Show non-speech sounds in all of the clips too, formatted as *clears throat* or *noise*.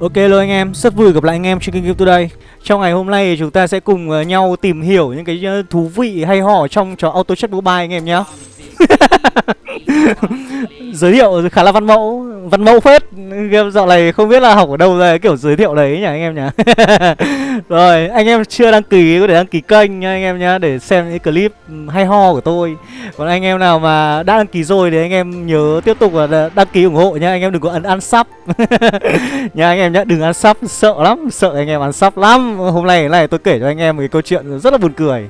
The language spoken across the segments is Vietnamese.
Ok luôn anh em, rất vui gặp lại anh em trên kênh Game Today Trong ngày hôm nay thì chúng ta sẽ cùng ờ, nhau tìm hiểu những cái ờ, thú vị hay ho trong trò Auto Chat Mobile anh em nhé *laughs* Giới thiệu khá là văn mẫu, văn mẫu phết. Game dạo này không biết là học ở đâu ra kiểu giới thiệu đấy nhỉ anh em nhỉ? *laughs* Rồi, anh em chưa đăng ký có thể đăng ký kênh nha anh em nhá Để xem những clip hay ho của tôi. Còn anh em nào mà đã đăng ký rồi thì anh em nhớ tiếp tục là đăng ký ủng hộ nha Anh em đừng có ấn ăn sắp, *laughs* Nha anh em nhá, đừng ăn sắp, sợ lắm, sợ anh em ăn sắp lắm. Hôm nay này tôi kể cho anh em một cái câu chuyện rất là buồn cười.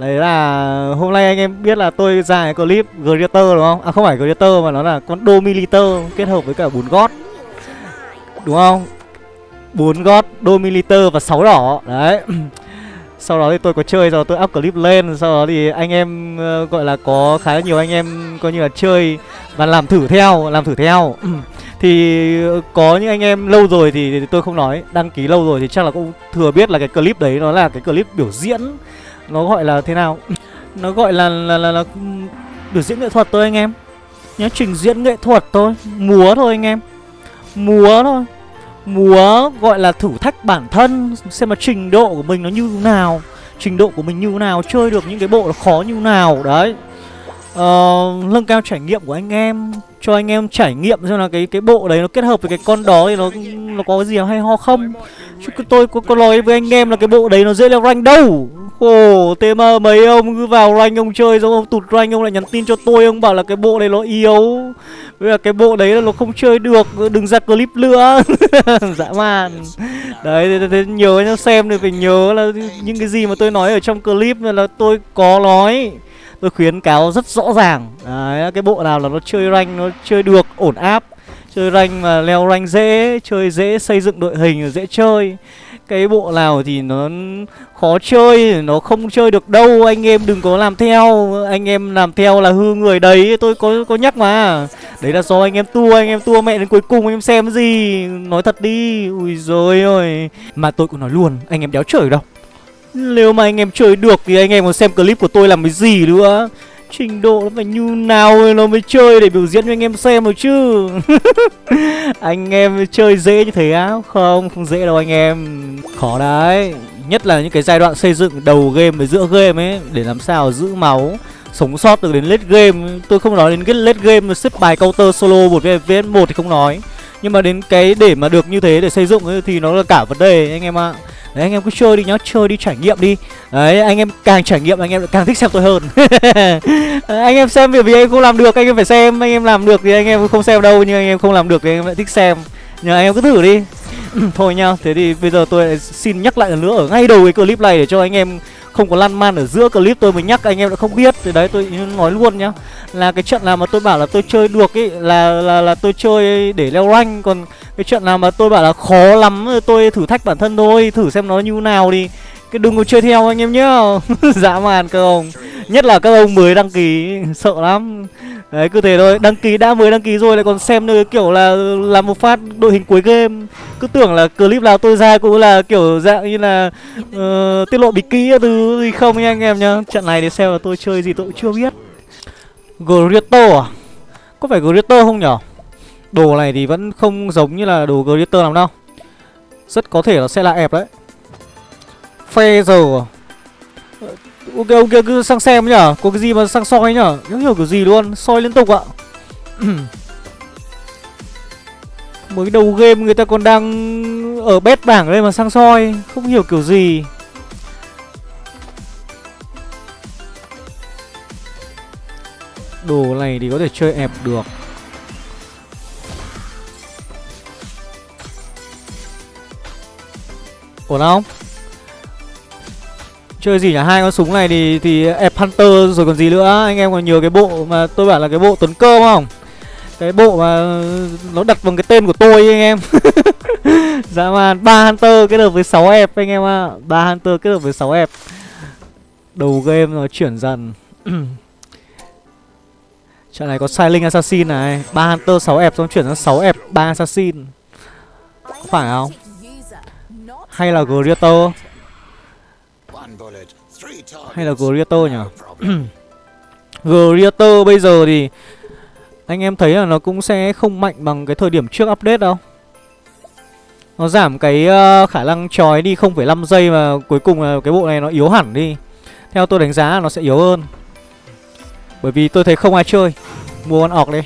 Đấy là hôm nay anh em biết là tôi ra cái clip Greater đúng không? À không phải Greater mà nó là con Domiliter kết hợp với cả bốn gót. Đúng không? bốn gót, Domiliter và sáu đỏ. Đấy. *clears throat* Sau đó thì tôi có chơi rồi tôi up clip lên Sau đó thì anh em uh, gọi là có khá là nhiều anh em coi như là chơi Và làm thử theo, làm thử theo. *clears throat* Thì ờ, có những anh em lâu rồi thì tôi không nói Đăng ký lâu rồi thì chắc là cũng thừa biết là cái clip đấy nó là cái clip biểu diễn nó gọi là thế nào? *laughs* Nó gọi là là, là, là biểu diễn nghệ thuật thôi anh em. Nhá trình diễn nghệ thuật thôi. Múa thôi anh em. Múa thôi. Múa gọi là thử thách bản thân xem mà trình độ của mình nó như nào. Trình độ của mình như nào chơi được những cái bộ nó khó như nào. Đấy uh, nâng cao trải nghiệm của anh em cho anh em trải nghiệm xem là cái cái bộ đấy nó kết hợp với cái con đó thì nó nó có cái gì hay ho không. Chứ tôi có, có nói với anh em là cái bộ đấy nó dễ leo rank đâu. Khổ thế mà mấy ông cứ vào rank ông chơi xong ông tụt rank ông lại nhắn tin cho tôi ông bảo là cái bộ này nó yếu. Với là cái bộ đấy là nó không chơi được đừng ra clip nữa. *laughs* Dã man. Đấy thế, thế nhớ nhá xem thì phải nhớ là những cái gì mà tôi nói ở trong clip là tôi có nói tôi khuyến cáo rất rõ ràng. Đấy, cái bộ nào là nó chơi rank nó chơi được, ổn áp, chơi rank mà leo rank dễ, chơi dễ xây dựng đội hình, dễ chơi. Cái bộ nào thì nó khó chơi, nó không chơi được đâu, anh em đừng có làm theo, anh em làm theo là hư người đấy, tôi có có nhắc mà. Đấy là do anh em tua, anh em tua mẹ đến cuối cùng anh em xem gì, nói thật đi. Ui rồi ôi, mà tôi cũng nói luôn, anh em đéo trời đâu nếu mà anh em chơi được thì anh em còn xem clip của tôi làm cái gì nữa? Trình độ nó phải như nào nó mới chơi để biểu diễn cho anh em xem rồi chứ? *laughs* Anh em chơi dễ như thế á? Không, không dễ đâu anh em. Khó đấy. Nhất là những cái giai đoạn xây dựng đầu game với giữa game ấy Để làm sao giữ máu Sống sót được đến late game Tôi không nói đến cái late game xếp bài counter solo một vs 1 thì không nói. Nhưng mà đến cái để mà được như thế để xây dựng ấy, thì nó là cả vấn đề anh em ạ. à. Đấy anh em cứ chơi đi nhá, chơi đi trải nghiệm đi. Đấy anh em càng trải nghiệm anh em càng thích xem tôi hơn. *laughs* Anh em xem vì vì anh em không làm được anh em phải xem. Anh em làm được thì anh em không xem đâu Nhưng anh em không làm được thì anh em lại thích xem. Nhưng anh em cứ thử đi. *clears throat* Thôi nha thế thì bây giờ tôi xin nhắc lại lần nữa ở ngay đầu cái clip này để cho anh em không có lăn man ở giữa clip, tôi mới nhắc, anh em đã không biết. Thì đấy, tôi nói luôn nhá, là cái trận nào mà tôi bảo là tôi chơi được ấy là là là tôi chơi để leo rank. Còn cái trận nào mà tôi bảo là khó lắm, tôi thử thách bản thân thôi, thử xem nó như nào đi cái đừng có chơi theo anh em nhá *laughs* dã man các ông. Nhất là các ông mới đăng ký sợ lắm. Đấy cứ thế thôi. Đăng ký đã mới đăng ký rồi lại còn xem nơi kiểu là làm một phát đội hình cuối game. Cứ tưởng là clip nào tôi ra cũng là kiểu dạng như là uh, tiết lộ bí kí thứ gì không nha anh em nhá. Trận này để xem là tôi chơi gì tôi cũng chưa biết. Grito à? Có phải Grito không nhở? Đồ này thì vẫn không giống như là đồ Grito làm đâu. Rất có thể nó sẽ là ép đấy. Phe giờ. Ok ok, cứ sang xem nhở. Có cái gì mà sang soi nhở? Không hiểu kiểu gì luôn, Soi liên tục ạ. *clears throat* Mới đầu game người ta còn đang Ở bét bảng đây mà sang soi, Không hiểu kiểu gì. Đồ này thì có thể chơi ẹp được. Ổn không? Chơi gì nhỉ? Hai con súng này thì thì ép Hunter rồi còn gì nữa Anh em còn nhớ cái bộ mà tôi bảo là cái bộ tuấn cơ không? Cái bộ mà nó đặt bằng cái tên của tôi ấy, anh em *laughs* Dạ man ba Hunter kết hợp với 6 ép anh em ạ à. 3 Hunter kết hợp với 6 ép Đầu game nó chuyển dần *clears throat* Trận này có Silent Assassin này ba Hunter 6 ép xong chuyển sang 6 ép 3 Assassin Có phải không? Hay là Greater hay là Grieto nhỉ? *clears throat* Grieto bây giờ thì Anh em thấy là nó cũng sẽ không mạnh bằng cái thời điểm trước update đâu. Nó giảm cái uh, khả năng trói đi 0,5 giây mà cuối cùng là cái bộ này nó yếu hẳn đi. Theo tôi đánh giá là nó sẽ yếu hơn. Bởi vì tôi thấy không ai chơi. Mua con ọc đi.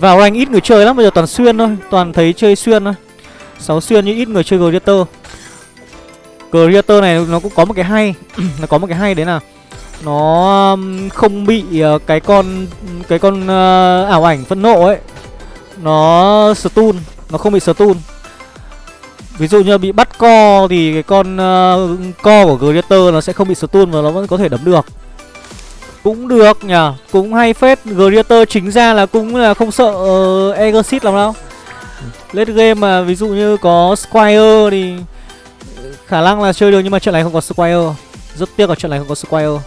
Vào rank ít người chơi lắm, bây giờ toàn xuyên thôi. Toàn thấy chơi xuyên thôi. 6 xuyên như ít người chơi Grieto Greater này nó cũng có một cái hay. *clears throat* Nó có một cái hay đấy là Nó không bị uh, cái con Cái con uh, ảo ảnh phân nộ ấy Nó stun Nó không bị stun. Ví dụ như bị bắt co thì cái con uh, co của Greater nó sẽ không bị stun và nó vẫn có thể đấm được. Cũng được nhờ Cũng hay phết. Greater chính ra là cũng là không sợ uh, Exit lắm đâu. Late game mà ví dụ như có Squire thì Khả năng là chơi được nhưng mà trận này không có Squire. Rất tiếc ở trận này không có Squire.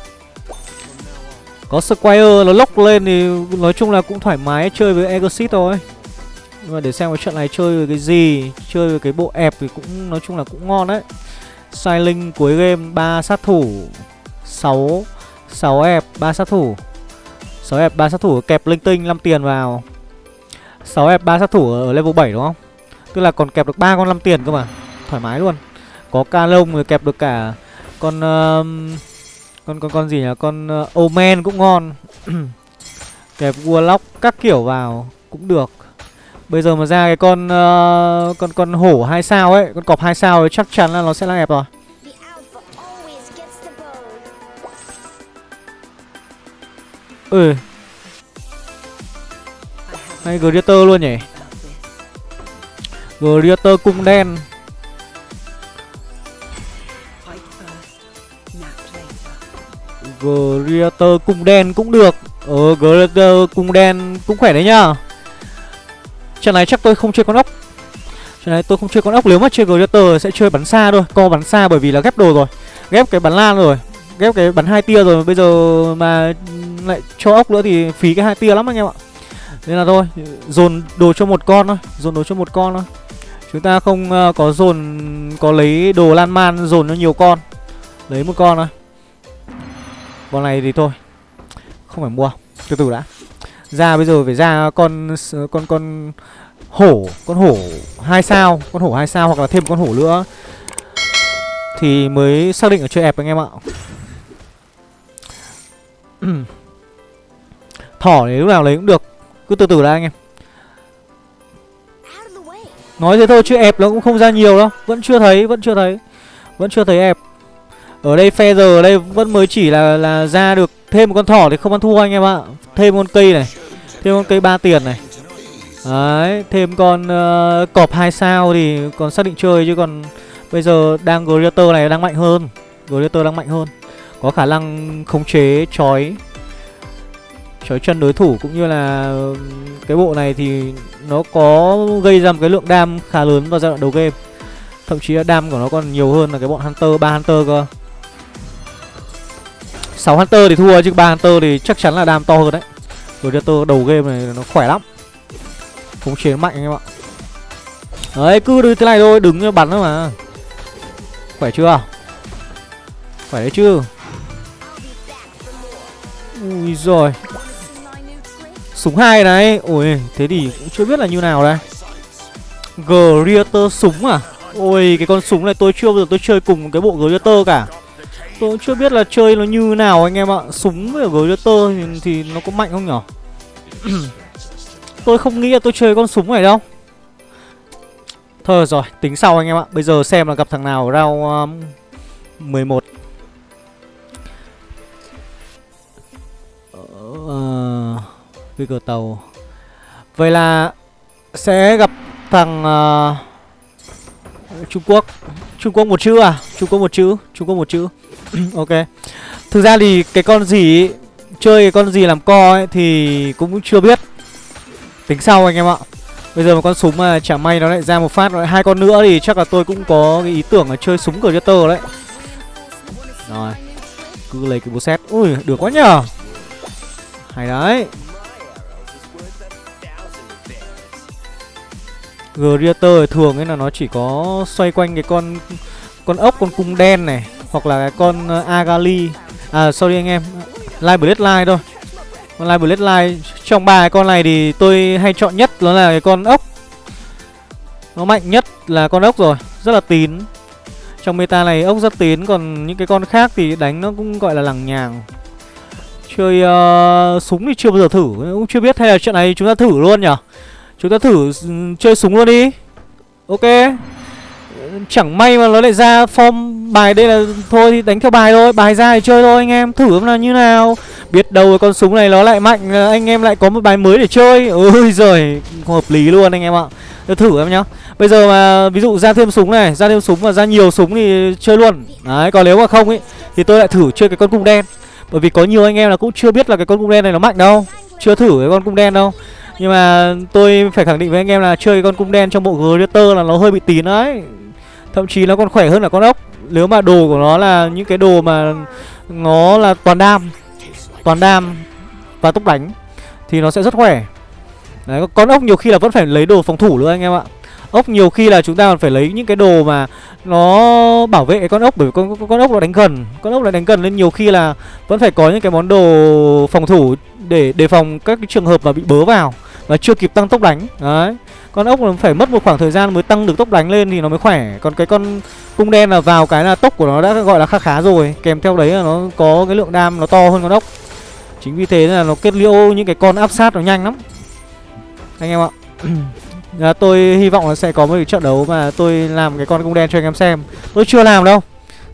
Có Squire, nó lốc lên thì nói chung là cũng thoải mái chơi với Exit thôi. Nhưng mà để xem cái trận này chơi với cái gì, Chơi với cái bộ ẹp thì cũng, nói chung là cũng ngon đấy. Silent cuối game 3 sát thủ 6 6 ép 3 sát thủ. 6 ép 3 sát thủ, kẹp linh tinh 5 tiền vào. 6 ép 3 sát thủ ở level 7 đúng không? Tức là còn kẹp được 3 con 5 tiền cơ mà. Thoải mái luôn. Có ca lông rồi kẹp được cả. Con uh, Con con con gì nhỉ? Con uh, Omen cũng ngon. *clears throat* Kẹp Warlock các kiểu vào Cũng được. Bây giờ mà ra cái con uh, Con con hổ 2 sao ấy Con cọp 2 sao ấy chắc chắn là nó sẽ là ép rồi. Ừ Hay Greater luôn nhỉ? Greater cung đen Greater cung đen cũng được. Ờ Greater cung đen cũng khỏe đấy nhá. Trận này chắc tôi không chơi con ốc. Trận này tôi không chơi con ốc Nếu mà chơi Greater sẽ chơi bắn xa thôi Co bắn xa bởi vì là ghép đồ rồi Ghép cái bắn lan rồi Ghép cái bắn hai tia rồi. Bây giờ mà lại cho ốc nữa thì phí cái hai tia lắm anh em ạ. Nên là thôi dồn đồ cho một con thôi dồn đồ cho một con thôi. Chúng ta không uh, có dồn có lấy đồ lan man dồn cho nhiều con. Lấy một con thôi con này thì thôi không phải mua từ từ đã. Ra bây giờ phải ra con con con hổ con hổ hai sao con hổ hai sao hoặc là thêm con hổ nữa thì mới xác định ở chơi ép anh em ạ. *clears throat* Thỏ thì lúc nào lấy cũng được Cứ từ từ đã anh em. Nói thế thôi chứ ép nó cũng không ra nhiều đâu Vẫn chưa thấy, vẫn chưa thấy Vẫn chưa thấy ép ở đây phe giờ ở đây vẫn mới chỉ là là ra được Thêm một con thỏ thì không ăn thua anh em ạ Thêm con cây này Thêm con cây ba tiền này Đấy, thêm con uh, cọp hai sao thì còn xác định chơi chứ còn bây giờ đang Greater này đang mạnh hơn. Greater đang mạnh hơn. Có khả năng khống chế chói chói chân đối thủ cũng như là cái bộ này thì nó có gây ra một cái lượng đam khá lớn vào giai đoạn đầu game thậm chí là đam của nó còn nhiều hơn là cái bọn hunter ba hunter cơ 6 hunter thì thua chứ ba hunter thì chắc chắn là đam to hơn đấy. Predator đầu game này nó khỏe lắm. Khống chế mạnh anh em ạ. Đấy, cứ như thế này thôi, đứng bắn thôi mà. Khỏe chưa? Khỏe đấy chứ. Ui rồi Súng hai này. Ôi, thế thì cũng chưa biết là như nào đây. Greater súng à? Ôi, cái con súng này tôi chưa bao giờ tôi chơi cùng cái bộ Greater cả. Tôi cũng chưa biết là chơi nó như nào anh em ạ. Súng với Greater thì, thì nó có mạnh không nhở? *clears throat* Tôi không nghĩ là tôi chơi con súng này đâu. Thôi rồi tính sau anh em ạ. Bây giờ xem là gặp thằng nào round um, 11 Ờ... Uh... cửa tàu. Vậy là Sẽ gặp thằng uh, Trung Quốc. Trung Quốc một chữ à? Trung Quốc một chữ Trung Quốc một chữ. *coughs* Ok. Thực ra thì cái con gì Chơi cái con gì làm co ấy Thì cũng chưa biết. Tính sau anh em ạ. Bây giờ một con súng mà chả may nó lại ra một phát rồi hai con nữa thì chắc là tôi cũng có cái ý tưởng là chơi súng cờ tơ đấy. Rồi, Cứ lấy cái bố xét Ui, được quá nhờ. Hay đấy. Greater thường ấy là nó chỉ có xoay quanh cái con con ốc, con cung đen này hoặc là cái con ờ, Agali. À sorry anh em. Live Bloodline thôi. Con Live Bloodline trong ba cái con này thì tôi hay chọn nhất nó là cái con ốc. Nó mạnh nhất là con ốc rồi Rất là tín Trong meta này ốc rất tín Còn những cái con khác thì đánh nó cũng gọi là lằng nhàng Chơi uh, súng thì chưa bao giờ thử Cũng chưa biết hay là trận này chúng ta thử luôn nhỉ Chúng ta thử ừ, chơi súng luôn đi Ok Chẳng may mà nó lại ra form bài đây là Thôi thì đánh theo bài thôi, Bài ra thì chơi thôi anh em, Thử là như nào. Biết đâu con súng này nó lại mạnh Anh em lại có một bài mới để chơi. Ôi giời Hợp lý luôn anh em ạ. Thử em nhá. Bây giờ mà ví dụ ra thêm súng này, Ra thêm súng và ra nhiều súng thì chơi luôn. Đấy, còn nếu mà không ấy Thì tôi lại thử chơi cái con cung đen. Bởi vì có nhiều anh em là cũng chưa biết là cái con cung đen này nó mạnh đâu. Chưa thử cái con cung đen đâu. Nhưng mà tôi phải khẳng định với anh em là chơi cái con cung đen trong bộ Gladiator là nó hơi bị tín đấy. Thậm chí nó còn khỏe hơn là con ốc. Nếu mà đồ của nó là những cái đồ mà Nó là toàn đam Toàn đam Và tốc đánh Thì nó sẽ rất khỏe. Đấy, con ốc nhiều khi là vẫn phải lấy đồ phòng thủ nữa anh em ạ. Ốc nhiều khi là chúng ta còn phải lấy những cái đồ mà Nó bảo vệ con ốc Bởi vì con, con, con ốc nó đánh gần. Con ốc nó đánh gần nên nhiều khi là Vẫn phải có những cái món đồ phòng thủ Để đề phòng các cái trường hợp mà bị bớ vào Và chưa kịp tăng tốc đánh. Đấy con ốc nó phải mất một khoảng thời gian mới tăng được tốc đánh lên thì nó mới khỏe. Còn cái con cung đen là vào cái là tốc của nó đã gọi là khá khá rồi. Kèm theo đấy là nó có cái lượng đam nó to hơn con ốc. Chính vì thế là nó kết liễu những cái con áp sát nó nhanh lắm. Anh em ạ. *clears throat* À, Tôi hy vọng là sẽ có một cái trận đấu mà tôi làm cái con cung đen cho anh em xem. Tôi chưa làm đâu.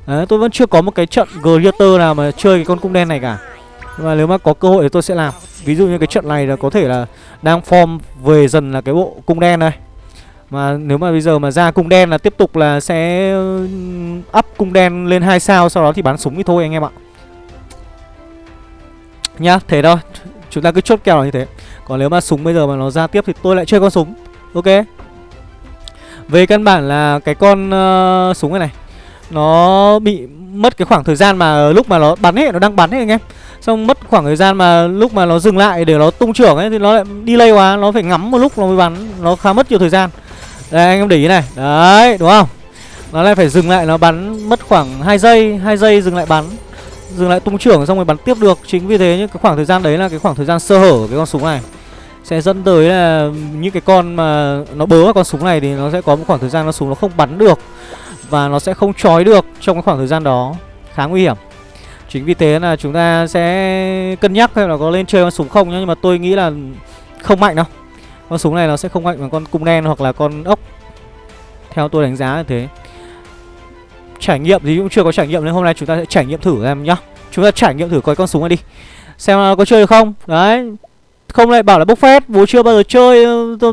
Đấy, tôi vẫn chưa có một cái trận greater nào mà chơi cái con cung đen này cả. Nhưng mà nếu mà có cơ hội thì tôi sẽ làm. Ví dụ như cái trận này là có thể là đang form về dần là cái bộ cung đen này. Mà nếu mà bây giờ mà ra cung đen là tiếp tục là sẽ up cung đen lên 2 sao Sau đó thì bắn súng thì thôi anh em ạ. Nhá, thế thôi. Chúng ta cứ chốt kèo như thế. Còn nếu mà súng bây giờ mà nó ra tiếp thì tôi lại chơi con súng. Ok. Về căn bản là cái con uh, súng này này Nó bị mất cái khoảng thời gian mà lúc mà nó bắn ấy, nó đang bắn ấy anh em. Xong mất khoảng thời gian mà lúc mà nó dừng lại để nó tung trưởng ấy, Thì nó lại đi lây quá Nó phải ngắm một lúc nó mới bắn. Nó khá mất nhiều thời gian. Đây, anh em để ý này. Đấy, đúng không? Nó lại phải dừng lại, nó bắn mất khoảng 2 giây 2 giây dừng lại bắn. Dừng lại tung trưởng xong rồi bắn tiếp được. Chính vì thế những cái khoảng thời gian đấy là cái khoảng thời gian sơ hở của cái con súng này. Sẽ dẫn tới là những cái con mà nó bớ vào con súng này Thì nó sẽ có một khoảng thời gian nó súng nó không bắn được Và nó sẽ không trói được trong cái khoảng thời gian đó. Khá nguy hiểm. Chính vì thế là chúng ta sẽ cân nhắc xem là có lên chơi con súng không nhá, Nhưng mà tôi nghĩ là không mạnh đâu. Con súng này nó sẽ không mạnh bằng con cung đen hoặc là con ốc. Theo tôi đánh giá là thế. Trải nghiệm thì cũng chưa có trải nghiệm nên hôm nay chúng ta sẽ trải nghiệm thử em nhá. Chúng ta trải nghiệm thử coi con súng này đi. Xem là có chơi được không? Đấy không lại bảo là bốc phét bố chưa bao giờ chơi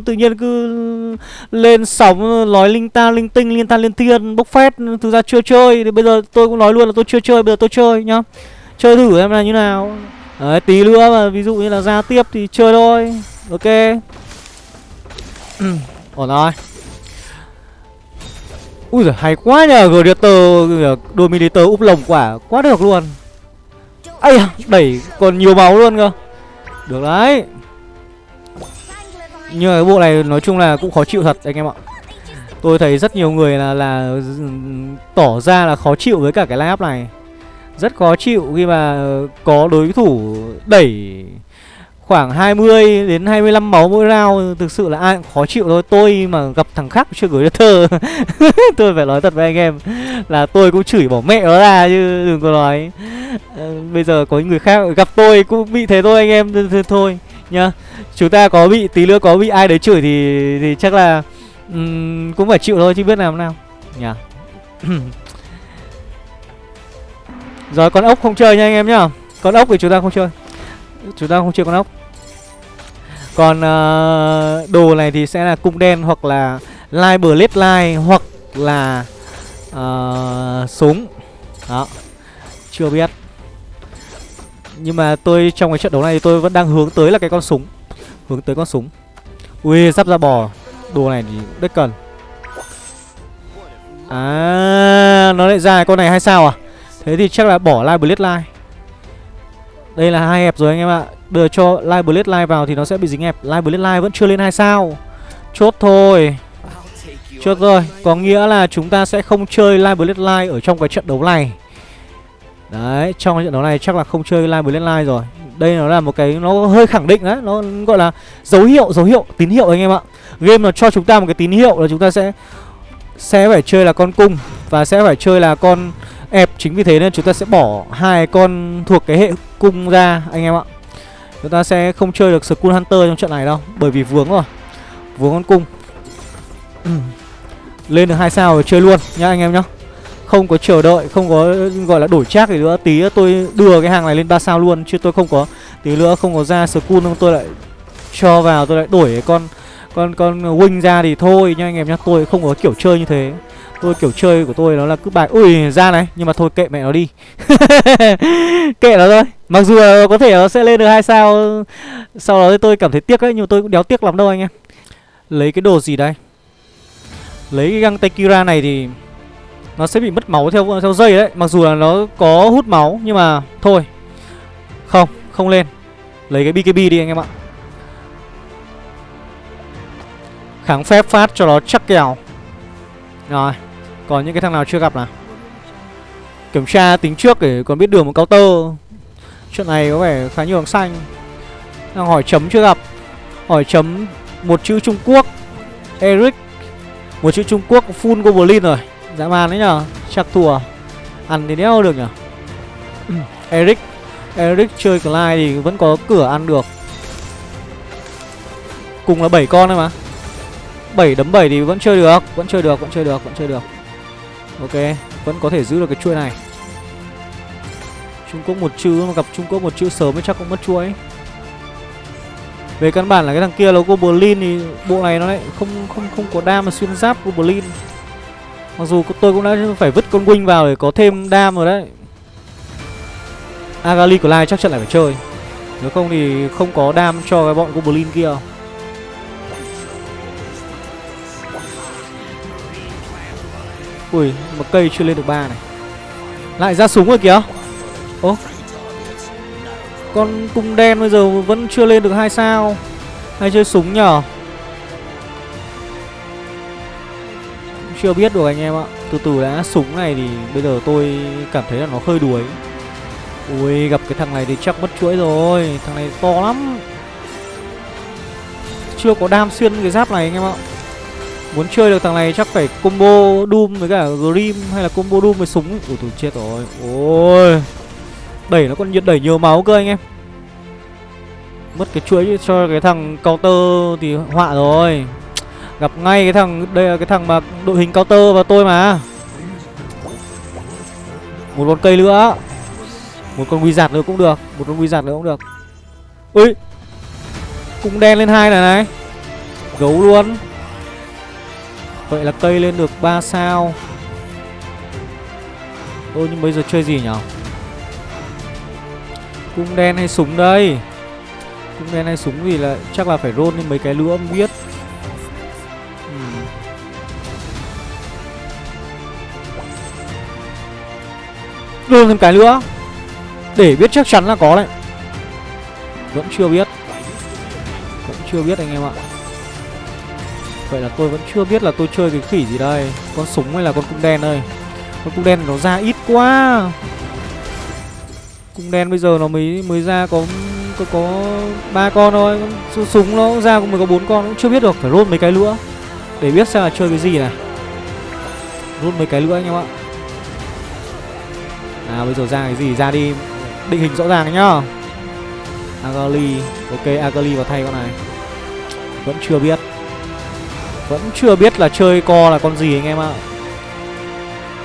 tự nhiên cứ lên sóng, nói linh ta, linh tinh, liên ta, liên thiên, bốc phét, thực ra chưa chơi, thì bây giờ tôi cũng nói luôn là tôi chưa chơi, bây giờ tôi chơi nhá. Chơi thử em là như nào. Đấy, tí nữa mà ví dụ như là ra tiếp thì chơi thôi. Ok. *clears throat* Ổn rồi. Ui giời, hay quá nhờ, gladiator dominator úp lồng quả, quá được luôn. Ây đẩy còn nhiều máu luôn cơ được đấy. Nhưng mà cái bộ này nói chung là cũng khó chịu thật, anh em ạ. Tôi thấy rất nhiều người là là tỏ ra là khó chịu với cả cái line up này. Rất khó chịu khi mà có đối thủ đẩy khoảng 20 đến 25 máu mỗi round Thực sự là ai cũng khó chịu thôi. Tôi mà gặp thằng khác chưa gửi cho thơ. *laughs* Tôi phải nói thật với anh em Là tôi cũng chửi bỏ mẹ nó ra chứ đừng có nói. Ờ, bây giờ có người khác gặp tôi cũng bị thế thôi anh em Thôi nhá. Chúng ta có bị tí nữa có bị ai đấy chửi thì thì chắc là um, Cũng phải chịu thôi chứ biết làm nào. Nhá. *clears throat* Rồi con ốc không chơi nha anh em nhá. Con ốc thì chúng ta không chơi. Chúng ta không chơi con ốc. Còn uh, đồ này thì sẽ là cung đen hoặc là lai bờ lết lai hoặc là uh, súng. Đó Chưa biết. Nhưng mà tôi trong cái trận đấu này tôi vẫn đang hướng tới là cái con súng. Hướng tới con súng. Ui sắp ra bò. Đồ này thì rất cần. À Nó lại ra con này hay sao à? Thế thì chắc là bỏ lai bờ lết lai đây là hai hẹp rồi anh em ạ. Đưa cho Live Blade Live vào thì nó sẽ bị dính hẹp Live Blade Live vẫn chưa lên hai sao. Chốt thôi. Chốt rồi. Có nghĩa là chúng ta sẽ không chơi Live Blade Live ở trong cái trận đấu này. Đấy, trong cái trận đấu này chắc là không chơi Live Blade Live rồi. Đây nó là một cái, nó hơi khẳng định đấy. Nó gọi là dấu hiệu, dấu hiệu, tín hiệu anh em ạ. Game nó cho chúng ta một cái tín hiệu là chúng ta sẽ Sẽ phải chơi là con cung Và sẽ phải chơi là con ép Chính vì thế nên chúng ta sẽ bỏ hai con thuộc cái hệ cung ra anh em ạ. Chúng ta sẽ không chơi được Skull Hunter trong trận này đâu Bởi vì vướng rồi. Vướng con cung. *clears throat* Lên được hai sao rồi chơi luôn nhá anh em nhá. Không có chờ đợi, không có gọi là đổi trác gì nữa. Tí tôi đưa cái hàng này lên ba sao luôn Chứ tôi không có, tí nữa không có ra Skull không tôi lại cho vào Tôi lại đổi cái con con con wing ra thì thôi nha anh em nhá. Tôi không có kiểu chơi như thế. Tôi kiểu chơi của tôi nó là cứ bài Ui ra này Nhưng mà thôi kệ mẹ nó đi. *laughs* Kệ nó thôi. Mặc dù có thể nó sẽ lên được hai sao Sau đó thì tôi cảm thấy tiếc đấy Nhưng mà tôi cũng đéo tiếc lắm đâu anh em. Lấy cái đồ gì đây? Lấy cái găng Tekira này thì nó sẽ bị mất máu theo theo dây đấy. Mặc dù là nó có hút máu Nhưng mà thôi. Không, không lên. Lấy cái BKB đi anh em ạ. Kháng phép phát cho nó chắc kèo rồi, Còn những cái thằng nào chưa gặp nào? Kiểm tra tính trước để còn biết đường một counter Chuyện này có vẻ khá nhiều thằng xanh. Đang hỏi chấm chưa gặp. Hỏi chấm một chữ Trung Quốc. Eric, Một chữ Trung Quốc full Goblin rồi. Dã man đấy nhở Chắc thua. Ăn thì đéo được nhở *clears throat* Eric Eric chơi Clyde thì vẫn có cửa ăn được. Cùng là 7 con thôi mà. 7 đấm 7 thì vẫn chơi được Vẫn chơi được, vẫn chơi được, vẫn chơi được. Ok, vẫn có thể giữ được cái chuỗi này. Trung Quốc một chữ mà gặp Trung Quốc một chữ sớm mới chắc cũng mất chuỗi. Về căn bản là cái thằng kia là Goblin thì bộ này nó lại không không không có đam mà xuyên giáp Goblin. Mặc dù tôi cũng đã phải vứt con Wing vào để có thêm đam rồi đấy. Agali của Lai chắc chắn lại phải chơi. Nếu không thì không có đam cho cái bọn Goblin kia. Ui, một cây chưa lên được ba này. Lại ra súng rồi kìa. Ố Con cung đen bây giờ vẫn chưa lên được hai sao. Hay chơi súng nhở chưa biết được anh em ạ. Từ từ đã súng này thì bây giờ tôi cảm thấy là nó hơi đuối. Ui gặp cái thằng này thì chắc mất chuỗi rồi. Thằng này to lắm. Chưa có đam xuyên cái giáp này anh em ạ. Muốn chơi được thằng này chắc phải combo Doom với cả Grim hay là combo Doom với súng. Ủa tôi chết rồi. Ôi. Đẩy nó còn nhiệt đẩy nhiều máu cơ anh em. Mất cái chuỗi cho cái thằng counter thì họa rồi. Gặp ngay cái thằng, Đây là cái thằng mà đội hình counter và tôi mà. Một con cây nữa. Một con giạt nữa cũng được, Một con giạt nữa cũng được. Ui. Cũng đen lên hai này này. Gấu luôn. Vậy là cây lên được 3 sao. Ôi nhưng bây giờ chơi gì nhỉ Cung đen hay súng đây? Cung đen hay súng thì là chắc là phải roll lên mấy cái lưỡi không biết. Ừ. Roll thêm cái nữa Để biết chắc chắn là có đấy. Vẫn chưa biết. Vẫn chưa biết anh em ạ. Vậy là tôi vẫn chưa biết là tôi chơi cái khỉ gì đây. Con súng hay là con cung đen đây? Con cung đen nó ra ít quá. Cung đen bây giờ nó mới mới ra có có có ba con thôi. Con súng nó ra cũng mới có bốn con, cũng chưa biết được. Phải rôn mấy cái nữa để biết xem là chơi cái gì này. Rôn mấy cái nữa anh em ạ. À bây giờ ra cái gì? Ra đi. Định hình rõ ràng nhá. Agali Ok Agali vào thay con này. Vẫn chưa biết. Vẫn chưa biết là chơi co là con gì anh em ạ.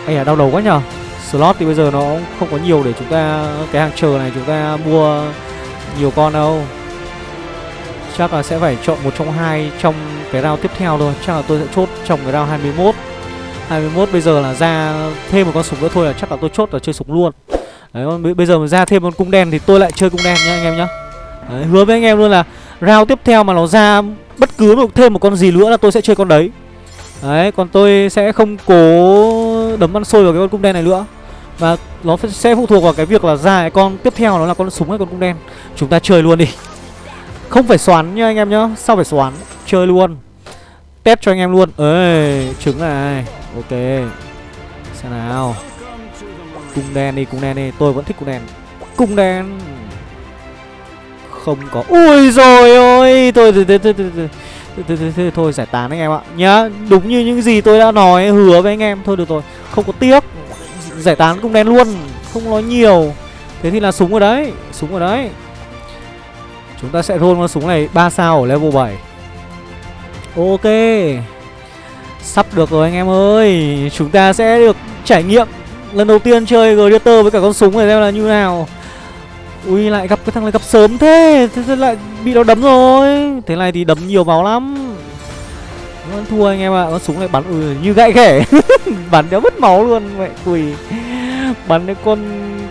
Ây à đau đầu quá nhở Slot thì bây giờ nó không có nhiều để chúng ta Cái hàng chờ này chúng ta mua Nhiều con đâu. Chắc là sẽ phải chọn một trong hai Trong cái round tiếp theo thôi. Chắc là tôi sẽ chốt trong cái round 21 21 bây giờ là ra thêm một con súng nữa thôi là chắc là tôi chốt là chơi súng luôn. Đấy, bây giờ mà ra thêm con cung đen thì tôi lại chơi cung đen nhá anh em nhá. Đấy, Hứa với anh em luôn là round tiếp theo mà nó ra bất cứ một thêm một con gì nữa là tôi sẽ chơi con đấy. Đấy, còn tôi sẽ không cố đấm ăn sôi vào cái con cung đen này nữa. Và nó sẽ phụ thuộc vào cái việc là ra cái con tiếp theo nó là con súng hay con cung đen. Chúng ta chơi luôn đi. Không phải xoắn nha anh em nhá. Sao phải xoắn? Chơi luôn. Test cho anh em luôn. Ê, trứng này. Ok. Xem nào. Cung đen đi, cung đen đi. Tôi vẫn thích cung đen. Cung đen. Không có. Ui rồi ôi Tôi thôi, thôi, thôi, thôi, thôi, thôi, thôi, thôi giải tán anh em ạ. Nhá Đúng như những gì tôi đã nói Hứa với anh em Thôi được rồi. Không có tiếc Giải tán cũng đen luôn Không nói nhiều. Thế thì là súng ở đấy Súng ở đấy. Chúng ta sẽ roll con súng này 3 sao ở level 7 Ok. Sắp được rồi anh em ơi. Chúng ta sẽ được trải nghiệm Lần đầu tiên chơi Gladiator với cả con súng này xem là như nào. Ui lại gặp cái thằng này gặp sớm thế. Thế, thế lại bị nó đấm rồi. Thế này thì đấm nhiều máu lắm. Vẫn thua anh em ạ. À. Con súng này bắn. Ừ, như gãy ghẻ *laughs* Bắn đéo mất máu luôn. Mẹ quỷ, Bắn cái con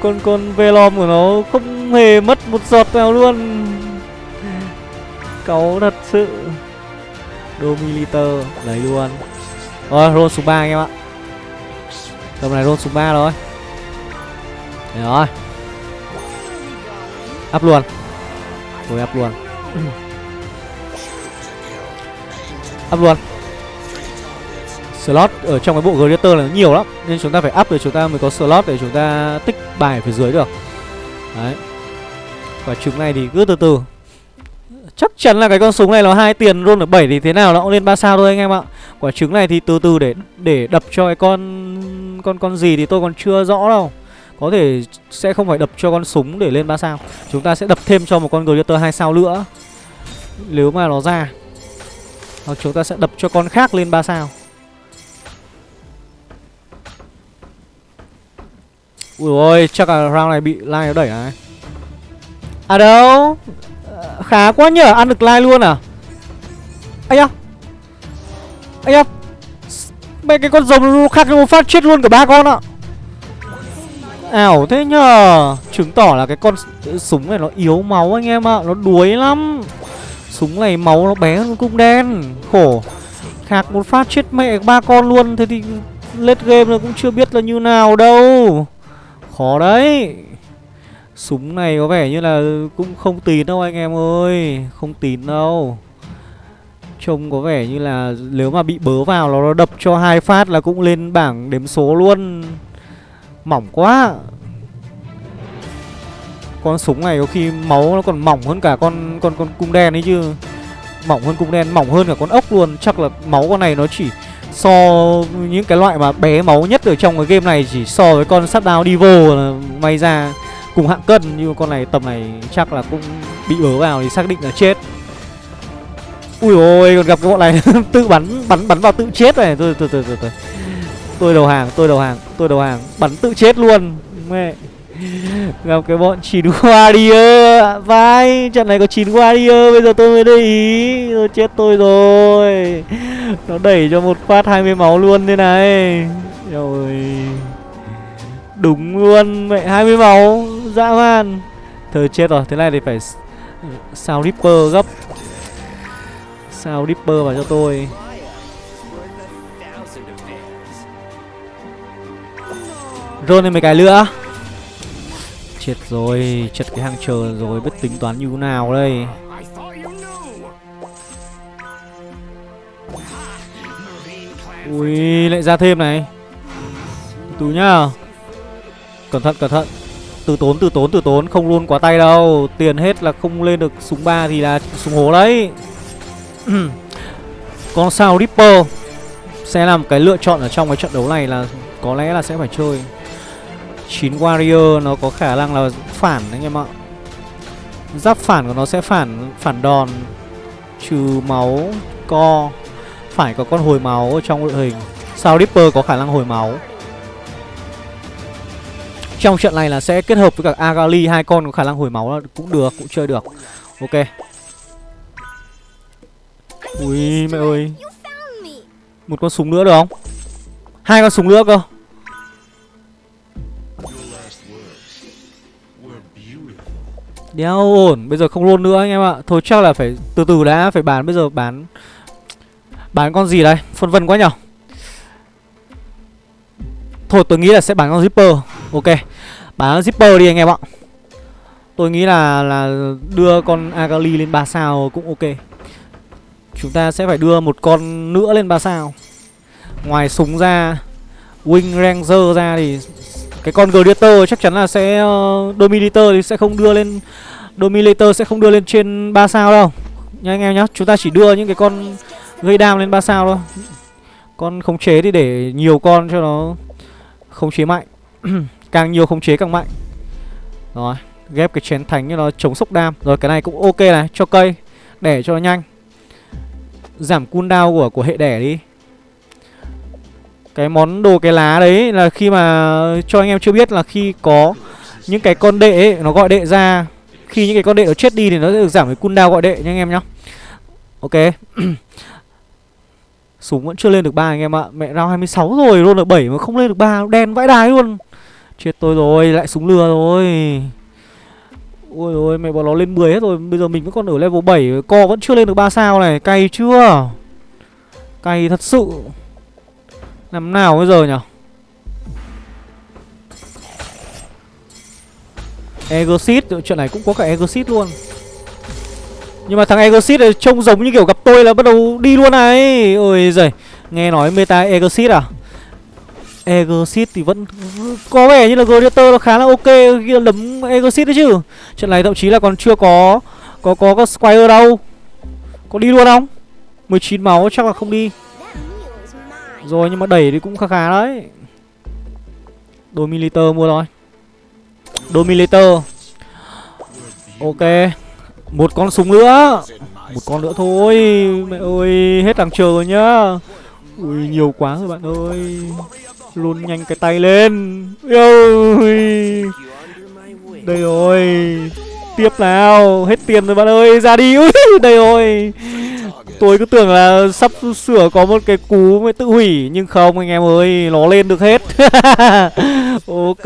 con con velom của nó không hề mất một giọt nào luôn. Cáu thật sự. Domiliter Lấy luôn. Rồi roll số 3 anh em ạ. Tầm này roll số 3 rồi. Đấy rồi. Up luôn. Rồi up luôn. Up luôn. Slot ở trong cái bộ greater là nhiều lắm, Nên chúng ta phải up để chúng ta mới có slot để chúng ta tích bài phía dưới được. Đấy. Quả trứng này thì cứ từ từ. Chắc chắn là cái con súng này nó hai tiền luôn ở 7 thì thế nào nó cũng lên 3 sao thôi anh em ạ. Quả trứng này thì từ từ để để đập cho cái con con con gì thì tôi còn chưa rõ đâu. Có thể sẽ không phải đập cho con súng để lên 3 sao. Chúng ta sẽ đập thêm cho một con Gladiator 2 sao nữa. Nếu mà nó ra. Hoặc chúng ta sẽ đập cho con khác lên 3 sao. Ui ôi, chắc là round này bị line nó đẩy này. À đâu? Khá quá nhở Ăn được like luôn à Ây da Ây da Mấy cái con rồng khác nó phát chết luôn cả ba con ạ Ảo thế nhờ. Chứng tỏ là cái con súng này nó yếu máu anh em ạ, Nó đuối lắm. Súng này máu nó bé hơn cung đen. Khổ. Khạc một phát chết mẹ ba con luôn, Thế thì lết game nó cũng chưa biết là như nào đâu. Khó đấy. Súng này có vẻ như là cũng không tín đâu anh em ơi, Không tín đâu. Trông có vẻ như là nếu mà bị bớ vào nó đập cho hai phát là cũng lên bảng đếm số luôn. Mỏng quá. Con súng này có khi máu nó còn mỏng hơn cả con con con cung đen ấy chứ. Mỏng hơn cung đen, mỏng hơn cả con ốc luôn. Chắc là máu con này nó chỉ so những cái loại mà bé máu nhất ở trong cái game này Chỉ so với con sắt đao Divo là may ra cùng hạng cân. Nhưng con này tầm này chắc là cũng bị bớ vào thì xác định là chết. Ui ôi còn gặp cái bọn này *laughs* tự bắn bắn bắn vào tự chết này. Thôi tôi tôi tôi tôi tôi đầu hàng, tôi đầu hàng, tôi đầu hàng. Bắn tự chết luôn. Mẹ. Gặp cái bọn chín warrior. Vai, trận này có chín warrior, bây giờ tôi mới để ý. Rồi chết tôi rồi. Nó đẩy cho một phát 20 máu luôn thế này. Rồi Đúng luôn, Mẹ 20 máu. Dã man. Thời chết rồi, Thế này thì phải Sao Ripper gấp. Sao Ripper vào cho tôi. Rôn lên mấy cái nữa. Chết rồi, Chật cái hàng chờ rồi Biết tính toán như thế nào đây? Ui, lại ra thêm này. Từ nhá. Cẩn thận cẩn thận. Từ tốn từ tốn từ tốn, Không luôn quá tay đâu. Tiền hết là không lên được súng ba thì là súng hố đấy. *clears throat* Con sao Ripper Sẽ làm cái lựa chọn ở trong cái trận đấu này là Có lẽ là sẽ phải chơi. 9 Warrior nó có khả năng là phản anh em ạ Giáp phản của nó sẽ phản phản đòn Trừ máu Co Phải có con hồi máu ở trong đội hình Sao Ripper có khả năng hồi máu trong trận này là sẽ kết hợp với cả Agali hai con có khả năng hồi máu là cũng được, cũng chơi được. Ok. Ui mẹ ơi. Một con súng nữa được không? Hai con súng nữa cơ. Đéo ổn, bây giờ không luôn nữa anh em ạ. Thôi chắc là phải từ từ đã, phải bán. Bây giờ bán bán con gì đây? Phân vân quá nhở. Thôi tôi nghĩ là sẽ bán con Zipper. Ok. Bán Zipper đi anh em ạ. Tôi nghĩ là là đưa con Agali lên 3 sao cũng ok. Chúng ta sẽ phải đưa một con nữa lên 3 sao. Ngoài súng ra Wing Ranger ra thì cái con gladiator chắc chắn là sẽ uh, dominator thì sẽ không đưa lên dominator sẽ không đưa lên trên 3 sao đâu. Nha anh em nhá chúng ta chỉ đưa những cái con gây đam lên 3 sao thôi. Con khống chế thì để nhiều con cho nó khống chế mạnh. *clears throat* Càng nhiều khống chế càng mạnh. Rồi ghép cái chén thánh cho nó chống sốc đam. Rồi cái này cũng ok này cho cây để cho nó nhanh. Giảm cooldown của của hệ đẻ đi. Cái món đồ cái lá đấy là khi mà cho anh em chưa biết là khi có những cái con đệ ấy, nó gọi đệ ra khi những cái con đệ nó chết đi thì nó sẽ được giảm cái cooldown gọi đệ nha anh em nhá. Ok. *clears throat* Súng vẫn chưa lên được ba anh em ạ. Mẹ rao 26 rồi luôn là 7 mà không lên được ba, đen vãi đái luôn. Chết tôi rồi, lại súng lừa rồi. Ôi ôi, mẹ bọn nó lên 10 hết rồi. Bây giờ mình vẫn còn ở level 7 co vẫn chưa lên được 3 sao này. Cay chưa? Cay thật sự. Làm nào bây giờ nhỉ Egosit, chuyện này cũng có cả Egosit luôn. Nhưng mà thằng Egosit này trông giống như kiểu gặp tôi là bắt đầu đi luôn này. Ôi giời Nghe nói meta Egosit à? Egosit thì vẫn có vẻ như là Gladiator nó khá là ok khi lấm đấm Exit đấy chứ. Trận này thậm chí là còn chưa có Có có, có Squire đâu. Có đi luôn không? 19 máu chắc là không đi. Rồi nhưng mà đẩy thì cũng khá khá đấy. Dominator mua rồi Dominator. Ok. Một con súng nữa. Một con nữa thôi. Mẹ ơi Hết thằng chờ rồi nhá. Ui nhiều quá rồi bạn ơi. Luôn nhanh cái tay lên. Ui, Đây rồi. Tiếp nào. Hết tiền rồi bạn ơi. Ra đi. Ui Đây rồi. Tôi cứ tưởng là sắp sửa có một cái cú mới tự hủy, Nhưng không, anh em ơi, Nó lên được hết. *laughs* Ok,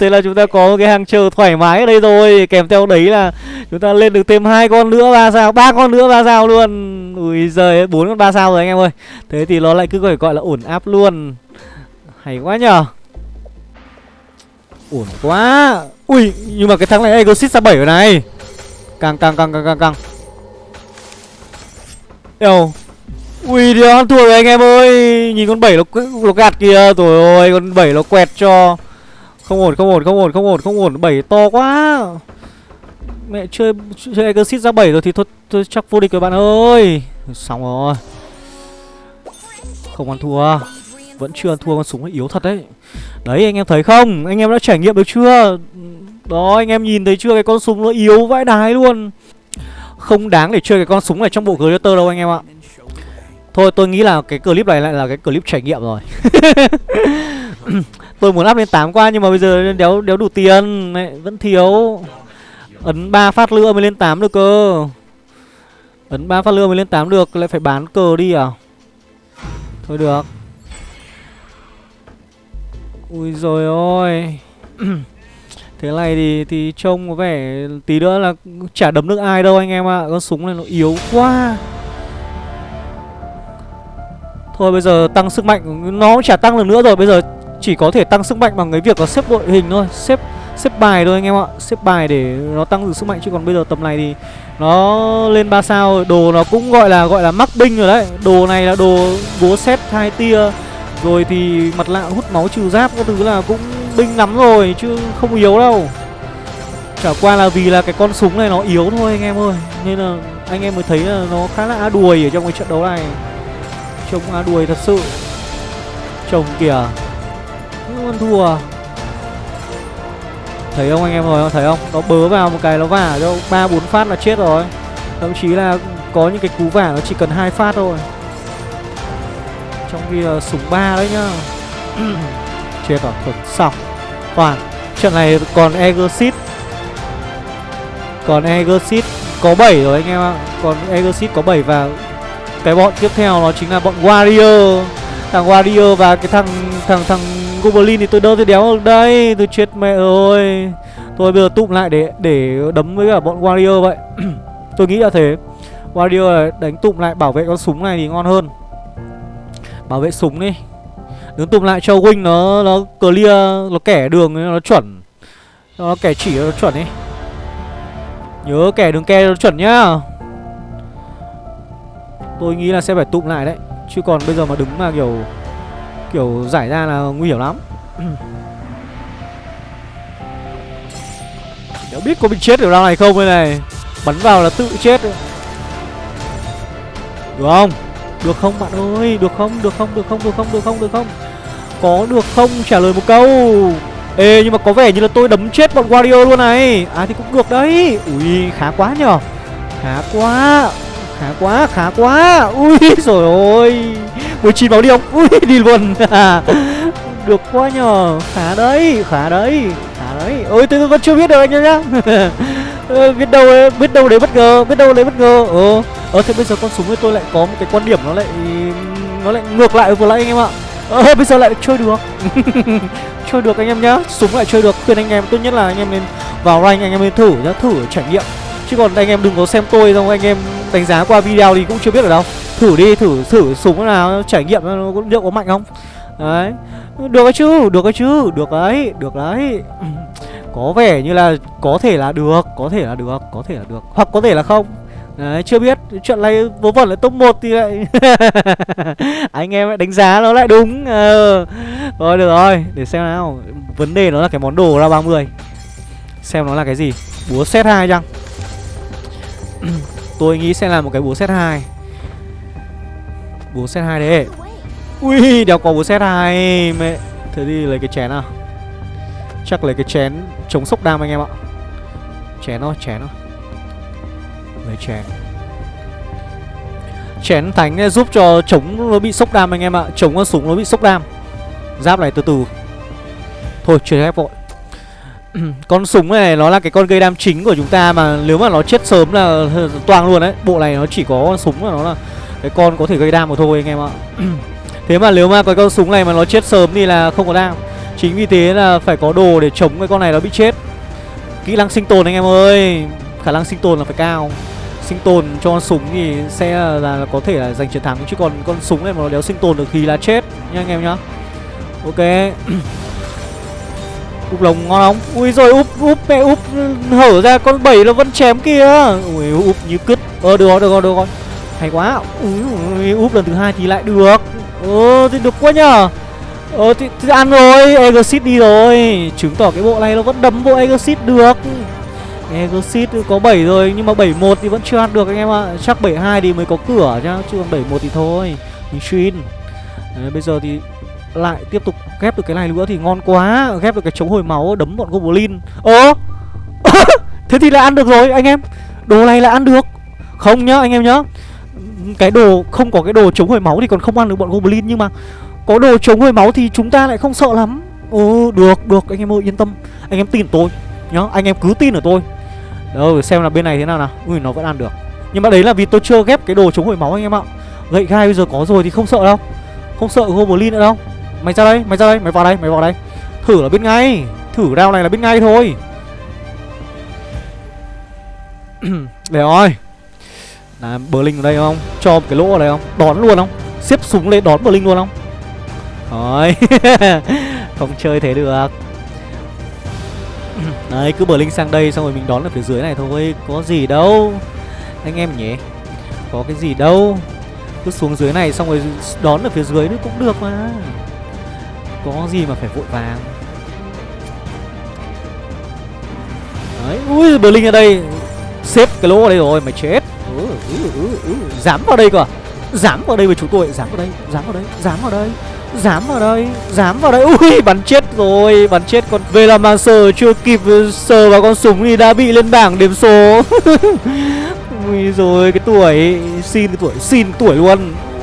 Thế là chúng ta có một cái hàng chờ thoải mái ở đây rồi. Kèm theo đấy là Chúng ta lên được thêm hai con nữa, ba sao, ba con nữa, ba sao luôn. Ui giời bốn con ba sao rồi anh em ơi. Thế thì nó lại cứ gọi gọi là ổn áp luôn. Hay quá nhờ. Ổn quá. Ui, nhưng mà cái thằng này Exit ra 7 rồi này. Càng càng càng càng càng càng. Eo. Ui thì ăn thua rồi anh em ơi. Nhìn con bảy nó, nó gạt kìa. Rồi ơi con bảy nó quẹt cho. Không ổn không ổn không ổn không ổn không ổn. Bảy to quá. Mẹ chơi chơi Exit ra 7 rồi thì thôi, thôi chắc vô địch rồi bạn ơi. Xong rồi. Không ăn thua. Vẫn chưa ăn thua con súng yếu thật đấy. Đấy anh em thấy không? Anh em đã trải nghiệm được chưa? Đó anh em nhìn thấy chưa? Cái con súng nó yếu vãi đái luôn. Không đáng để chơi cái con súng này trong bộ Gladiator đâu anh em ạ. Thôi tôi nghĩ là cái clip này lại là cái clip trải nghiệm rồi. *laughs* Tôi muốn up lên 8 qua nhưng mà bây giờ đéo đéo đủ tiền. Này, Vẫn thiếu. Ấn 3 phát lửa mới lên 8 được cơ. Ấn 3 phát lửa mới lên 8 được Lại phải bán cờ đi à? Thôi được. Ui rồi ôi. *clears throat* Thế này thì thì trông có vẻ tí nữa là chả đấm được ai đâu anh em ạ. À. Con súng này nó yếu quá. Thôi bây giờ tăng sức mạnh, Nó chả tăng được nữa rồi. Bây giờ chỉ có thể tăng sức mạnh bằng cái việc là xếp đội hình thôi. Xếp xếp bài thôi anh em ạ. Xếp bài để nó tăng được sức mạnh. Chứ còn bây giờ tầm này thì Nó lên 3 sao. Đồ nó cũng gọi là gọi là mắc binh rồi đấy. Đồ này là đồ búa xét hai tia. Rồi thì mặt lạ hút máu trừ giáp Các thứ là cũng binh lắm rồi, Chứ không yếu đâu. Chả qua là vì là cái con súng này nó yếu thôi anh em ơi. Nên là anh em mới thấy là nó khá là đuổi ở trong cái trận đấu này. Trông á đuôi thật sự. Trông kìa. Nhưng con thua. Thấy không anh em rồi thấy không? Nó bớ vào một cái nó vả cho ba bốn phát là chết rồi. Thậm chí là có những cái cú vả nó chỉ cần hai phát thôi. Trong khi là súng ba đấy nhá. *clears throat* Chết rồi, thật xong. Toàn Trận này còn Exit Còn Exit có 7 rồi anh em ạ. Còn Exit có 7 và cái bọn tiếp theo nó chính là bọn Warrior. Thằng Warrior và cái thằng thằng thằng Goblin thì tôi đỡ tôi đéo. Được đây Tôi chết mẹ ơi. Tôi bây giờ tụm lại để để đấm với cả bọn Warrior vậy. *clears throat* Tôi nghĩ là thế. Warrior đánh tụm lại bảo vệ con súng này thì ngon hơn. Bảo vệ súng đi. Đứng tụm lại cho Wing nó nó clear, Nó kẻ đường, nó chuẩn. Nó kẻ chỉ, nó chuẩn ấy Nhớ kẻ đường ke nó chuẩn nhá. Tôi nghĩ là sẽ phải tụm lại đấy. Chứ còn bây giờ mà đứng mà kiểu Kiểu giải ra là nguy hiểm lắm. Đã biết có bị chết ở round này không đây này. Bắn vào là tự chết Được không? Được không bạn ơi? Được không? Được không? Được không? Được không? Được không? Được không? Có được không? Trả lời một câu. Ê, nhưng mà có vẻ như là tôi đấm chết bọn Wario luôn này. À thì cũng được đấy. Ui, khá quá nhở Khá quá. Khá quá khá quá. Ui, *laughs* rồi ôi. 19 máu đi không Ui, *laughs* đi luôn. *laughs* Được quá nhờ. Khá đấy Khá đấy Khá đấy. Ôi, tôi vẫn chưa biết được anh em nhá. Ờ, biết đâu biết đâu đấy bất ngờ, biết đâu đấy bất ngờ. Ờ ờ thế bây giờ con súng của tôi lại có một cái quan điểm nó lại nó lại ngược lại vừa nãy anh em ạ ờ bây giờ lại chơi được. *laughs* Chơi được anh em nhá. Súng lại chơi được. Khuyên anh em, tốt nhất là anh em nên vào rank, anh em nên thử nhá. Thử trải nghiệm. Chứ còn anh em đừng có xem tôi, xong anh em đánh giá qua video thì cũng chưa biết ở đâu. Thử đi, thử thử súng nào trải nghiệm nó liệu có mạnh không? Đấy. Được chứ được chứ, được đấy được đấy. *clears throat* Có vẻ như là có thể là được, có thể là được, có thể là được. Hoặc có thể là không. Đấy, chưa biết chuyện này vớ vẩn là top 1 thì lại *laughs* anh em lại đánh giá nó lại đúng ờ. rồi được rồi để xem nào. Vấn đề nó là cái món đồ ra 30 xem nó là cái gì. Búa set 2 chăng? *clears throat* Tôi nghĩ sẽ là một cái búa set 2 búa set 2 đấy. Ui đéo có búa set 2 mẹ thế đi lấy cái chén nào? Chắc lấy cái chén chống sốc đam anh em ạ. Chén thôi chén thôi lấy chén chén thánh giúp cho chống nó bị sốc đam anh em ạ. Chống con súng nó bị sốc đam. Giáp này từ từ. Thôi chuyển ép vội. *clears throat* Con súng này, nó là cái con gây đam chính của chúng ta mà nếu mà nó chết sớm là *laughs* toang luôn đấy. Bộ này nó chỉ có con súng là nó là cái con có thể gây đam mà thôi anh em ạ. *clears throat* Thế mà nếu mà cái con súng này mà nó chết sớm thì là không có đam. Chính vì thế là phải có đồ để chống cái con này nó bị chết. Kỹ năng sinh tồn anh em ơi. Khả năng sinh tồn là phải cao sinh tồn cho con súng thì sẽ là, là có thể là giành chiến thắng. Chứ còn con súng này mà nó đéo sinh tồn được thì là chết nha anh em nhá. Ok. *clears throat* Úp lồng ngon không ui rồi úp úp mẹ úp. Hở ra con bảy nó vẫn chém kia ui úp như cứt. Ờ được rồi được rồi được rồi. Hay quá. Ui, úp lần thứ hai thì lại được. Ờ thì được quá nhở ờ thì, thì ăn rồi exit đi rồi. Chứng tỏ cái bộ này nó vẫn đấm bộ exit được. Exit có 7 rồi nhưng mà 71 thì vẫn chưa ăn được anh em ạ. Chắc 72 thì mới có cửa chứ, chứ còn 71 thì thôi. Mình xuyên. Đấy, bây giờ thì lại tiếp tục ghép được cái này nữa thì ngon quá. Ghép được cái chống hồi máu đấm bọn Goblin. Ơ. *coughs* Thế thì là ăn được rồi anh em. Đồ này là ăn được. Không nhá anh em nhá. Cái đồ không có cái đồ chống hồi máu thì còn không ăn được bọn Goblin nhưng mà có đồ chống hồi máu thì chúng ta lại không sợ lắm. Ồ, được, được anh em ơi yên tâm. Anh em tin tôi nhá, anh em cứ tin ở tôi đâu xem là bên này thế nào nào. Ui nó vẫn ăn được. Nhưng mà đấy là vì tôi chưa ghép cái đồ chống hồi máu anh em ạ. Gậy gai bây giờ có rồi thì không sợ đâu. Không sợ Goblin nữa đâu. Mày ra đây, mày ra đây, mày vào đây, mày vào đây. Thử là biết ngay. Thử round này là biết ngay thôi. *clears throat* Để rồi Là Berlin ở đây không? Cho một cái lỗ ở đây không? Đón luôn không? Xếp súng lên đón Berlin luôn không? Rồi *laughs* Không chơi thế được. *clears throat* Đấy cứ bờ linh sang đây xong rồi mình đón ở phía dưới này thôi Có gì đâu. Anh em nhỉ Có cái gì đâu. Cứ xuống dưới này xong rồi đón ở phía dưới nữa cũng được mà. Có gì mà phải vội vàng. Đấy Ui bờ linh ở đây. Xếp cái lỗ ở đây rồi mày chết. Ừ, ừ, ừ, ừ. Dám vào đây cơ à? Dám vào đây với chúng tôi Dám vào đây Dám vào đây Dám vào đây. Dám vào đây, Dám vào đây. *laughs* Ui, bắn chết rồi, Bắn chết con Về là mang sờ chưa kịp ừ, sờ vào con súng thì đã bị lên bảng điểm số. *laughs* Ui rồi cái tuổi, Xin cái tuổi, Xin tuổi luôn.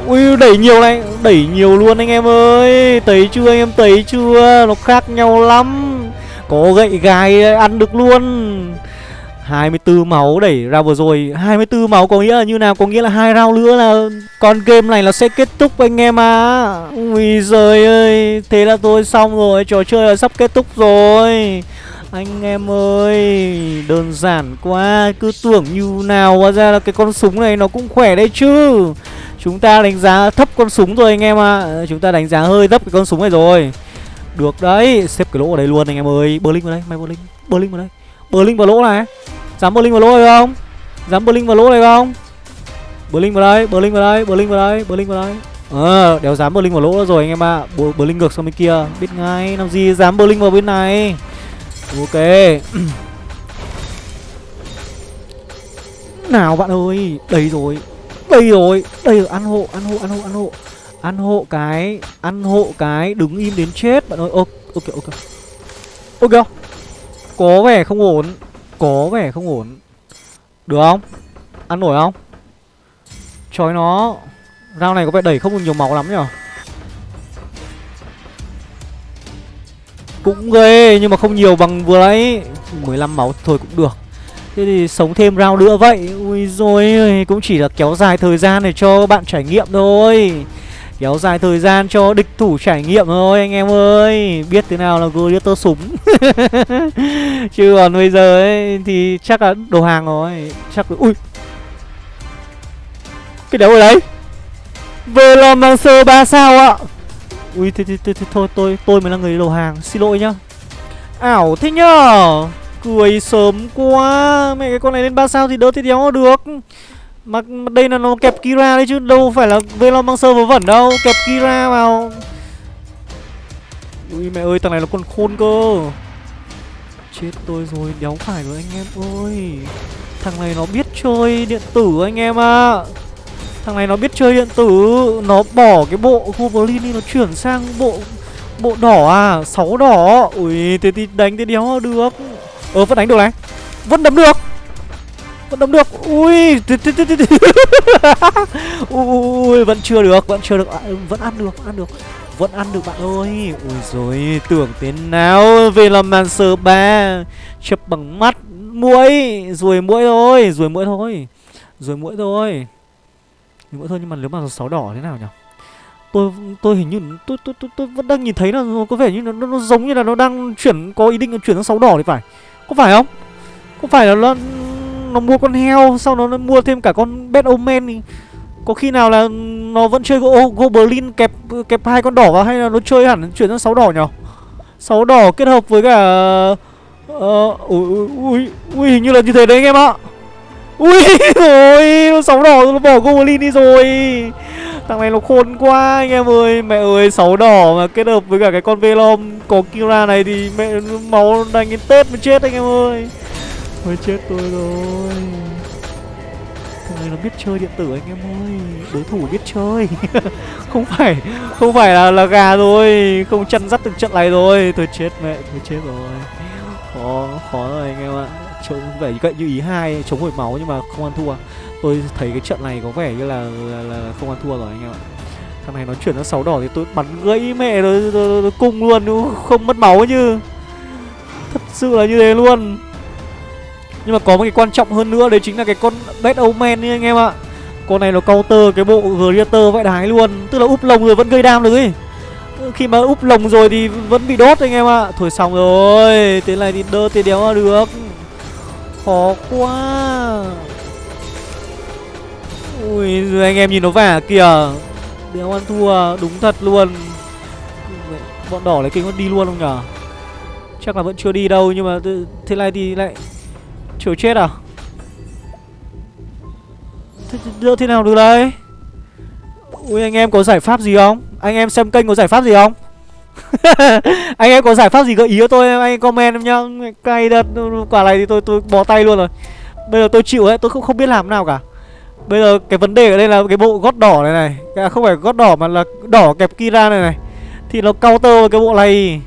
Ui, đẩy nhiều này, Đẩy nhiều luôn anh em ơi. Tấy chưa anh em tấy chưa? Nó khác nhau lắm. Có gậy gai ăn được luôn. 24 máu đẩy ra vừa rồi. 24 máu có nghĩa là như nào? Có nghĩa là hai round nữa là Con game này nó sẽ kết thúc anh em à Ui giời ơi, Thế là tôi xong rồi. Trò chơi là sắp kết thúc rồi. Anh em ơi, Đơn giản quá. Cứ tưởng như nào, Hóa ra là cái con súng này nó cũng khỏe đấy chứ. Chúng ta đánh giá thấp con súng rồi anh em ạ. À. Chúng ta đánh giá hơi thấp cái con súng này rồi. Được đấy, Xếp cái lỗ ở đây luôn anh em ơi. Berlin vào đây Mày Berlin Berlin vào đây. Bơ linh vào lỗ này. Dám bơ linh vào lỗ này không? Dám bơ linh vào lỗ này không? Bơ linh vào đây Bơ linh vào đây Bơ linh vào đây Bơ linh vào đây. Ờ đéo dám bơ linh vào lỗ rồi anh em ạ. À. bơ, linh ngược sang bên kia. Biết ngay Làm gì dám bơ linh vào bên này? Ok. *clears throat* Nào bạn ơi Đây rồi. Đây rồi. Đây rồi ăn hộ ăn hộ ăn hộ ăn hộ. Ăn hộ cái Ăn hộ cái đứng im đến chết bạn ơi. Ok ok. Ok Ok có vẻ không ổn. Có vẻ không ổn. Được không? Ăn nổi không? Chói nó. Rau này có vẻ đẩy không được nhiều máu lắm nhở Cũng ghê, nhưng mà không nhiều bằng vừa đấy 15 máu thôi cũng được. Thế thì sống thêm round nữa vậy. Ui rồi cũng chỉ là kéo dài thời gian để cho bạn trải nghiệm thôi. Kéo dài thời gian cho địch thủ trải nghiệm thôi anh em ơi. Biết thế nào là Gladiator súng. *laughs* Chứ còn bây giờ ấy thì chắc là đồ hàng rồi. Chắc là... Ui. Cái đấu ở đấy. Velomancer 3 sao ạ. Ui thế, thế, thế, thế, thôi tôi tôi mới là người đồ hàng. Xin lỗi nhá. Ảo thế nhở Cười sớm quá. Mẹ cái con này lên 3 sao thì đỡ thì đéo được mà, đây là nó kẹp Kira đấy chứ Đâu phải là Velomancer vớ vẩn đâu Kẹp Kira vào. Ui mẹ ơi thằng này nó còn khôn cơ. Chết tôi rồi đéo phải rồi anh em ơi. Thằng này nó biết chơi điện tử anh em ạ. À. Thằng này nó biết chơi điện tử Nó bỏ cái bộ Wolverine đi Nó chuyển sang bộ Bộ đỏ à sáu đỏ. Ui thế thì đánh thế đéo được. Ờ vẫn đánh được này. Vẫn đấm được. Vẫn đấm được. *laughs* Ui Ui vẫn chưa được Vẫn chưa được. À, Vẫn ăn được Vẫn ăn được. Vẫn ăn được bạn ơi. Ui rồi tưởng thế nào. Về làm màn sờ ba Chập bằng mắt Mũi Rồi mũi thôi Rồi mũi thôi. Rồi mũi thôi. Mũi thôi nhưng mà nếu mà sáu đỏ thế nào nhỉ? Tôi tôi hình như tôi tôi tôi, tôi vẫn đang nhìn thấy là có vẻ như nó, nó, nó giống như là nó đang chuyển có ý định chuyển sang sáu đỏ thì phải. Có phải không? Có phải là nó nó mua con heo sau nó mua thêm cả con bed omen thì có khi nào là nó vẫn chơi go, goblin kẹp kẹp hai con đỏ vào hay là nó chơi hẳn chuyển sang sáu đỏ nhỉ sáu đỏ kết hợp với cả Ờ, ui, ui, ui hình như là như thế đấy anh em ạ. Ui *laughs* rồi nó sáu đỏ nó bỏ goblin đi rồi. Thằng này nó khôn quá anh em ơi Mẹ ơi sáu đỏ mà kết hợp với cả cái con Velom Có Kira này thì mẹ máu đánh đến Tết mới chết anh em ơi. Mới chết tôi rồi. Thằng này nó biết chơi điện tử anh em ơi. Đối thủ biết chơi. *laughs* Không phải Không phải là là gà rồi Không chăn dắt từng trận này rồi Tôi chết mẹ Tôi chết rồi. Khó Khó rồi anh em ạ. Chống vẻ cậy như ý hai Chống hồi máu nhưng mà không ăn thua. Tôi thấy cái trận này có vẻ như là, là, là không ăn thua rồi anh em ạ. Thằng này nó chuyển sang sáu đỏ thì tôi bắn gãy mẹ nó, nó, nó cung luôn. Không mất máu chứ. Thật sự là như thế luôn. Nhưng mà có một cái quan trọng hơn nữa, Đấy chính là cái con Bad Omen ấy, anh em ạ. Con này nó counter cái bộ Greater vãi đái luôn. Tức là úp lồng rồi vẫn gây đam được ấy. Khi mà úp lồng rồi thì vẫn bị đốt anh em ạ. Thôi xong rồi, Thế này thì đơ thì đéo được. Khó quá. Ui anh em nhìn nó vả kìa. Đéo ăn thua, Đúng thật luôn. Bọn đỏ lấy kinh nó đi luôn không nhở? Chắc là vẫn chưa đi đâu, Nhưng mà thế này thì lại Chịu chết à? Thế, thế, thế nào được đây? Ui anh em có giải pháp gì không? Anh em xem kênh có giải pháp gì không? *laughs* Anh em có giải pháp gì gợi ý cho tôi Anh em comment em nhá. Cay đất Quả này thì tôi tôi bó tay luôn rồi. Bây giờ tôi chịu ấy Tôi không không biết làm nào cả. Bây giờ cái vấn đề ở đây là cái bộ gót đỏ này này. À, Không phải gót đỏ mà là đỏ kẹp Kira này này. Thì nó counter cái bộ này.